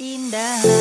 Indah